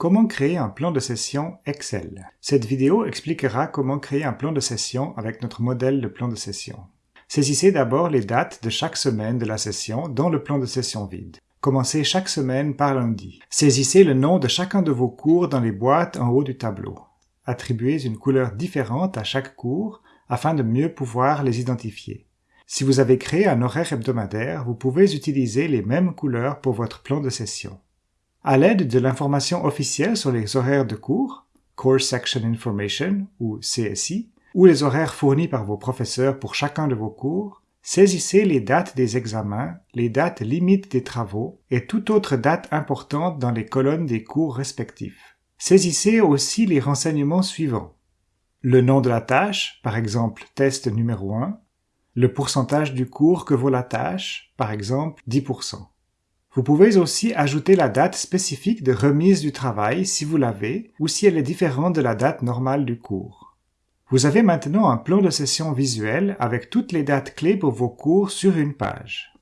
Comment créer un plan de session Excel? Cette vidéo expliquera comment créer un plan de session avec notre modèle de plan de session. Saisissez d'abord les dates de chaque semaine de la session dans le plan de session vide. Commencez chaque semaine par lundi. Saisissez le nom de chacun de vos cours dans les boîtes en haut du tableau. Attribuez une couleur différente à chaque cours afin de mieux pouvoir les identifier. Si vous avez créé un horaire hebdomadaire, vous pouvez utiliser les mêmes couleurs pour votre plan de session. À l'aide de l'information officielle sur les horaires de cours, Course Section Information ou CSI, ou les horaires fournis par vos professeurs pour chacun de vos cours, saisissez les dates des examens, les dates limites des travaux et toute autre date importante dans les colonnes des cours respectifs. Saisissez aussi les renseignements suivants. Le nom de la tâche, par exemple test numéro 1, le pourcentage du cours que vaut la tâche, par exemple 10%. Vous pouvez aussi ajouter la date spécifique de remise du travail si vous l'avez ou si elle est différente de la date normale du cours. Vous avez maintenant un plan de session visuel avec toutes les dates clés pour vos cours sur une page.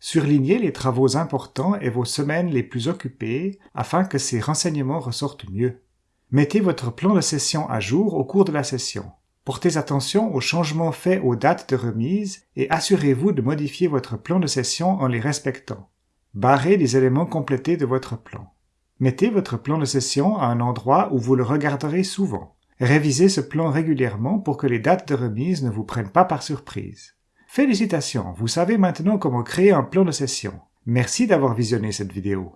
Surlignez les travaux importants et vos semaines les plus occupées afin que ces renseignements ressortent mieux. Mettez votre plan de session à jour au cours de la session. Portez attention aux changements faits aux dates de remise et assurez-vous de modifier votre plan de session en les respectant. Barrez les éléments complétés de votre plan. Mettez votre plan de session à un endroit où vous le regarderez souvent. Révisez ce plan régulièrement pour que les dates de remise ne vous prennent pas par surprise. Félicitations, vous savez maintenant comment créer un plan de session. Merci d'avoir visionné cette vidéo.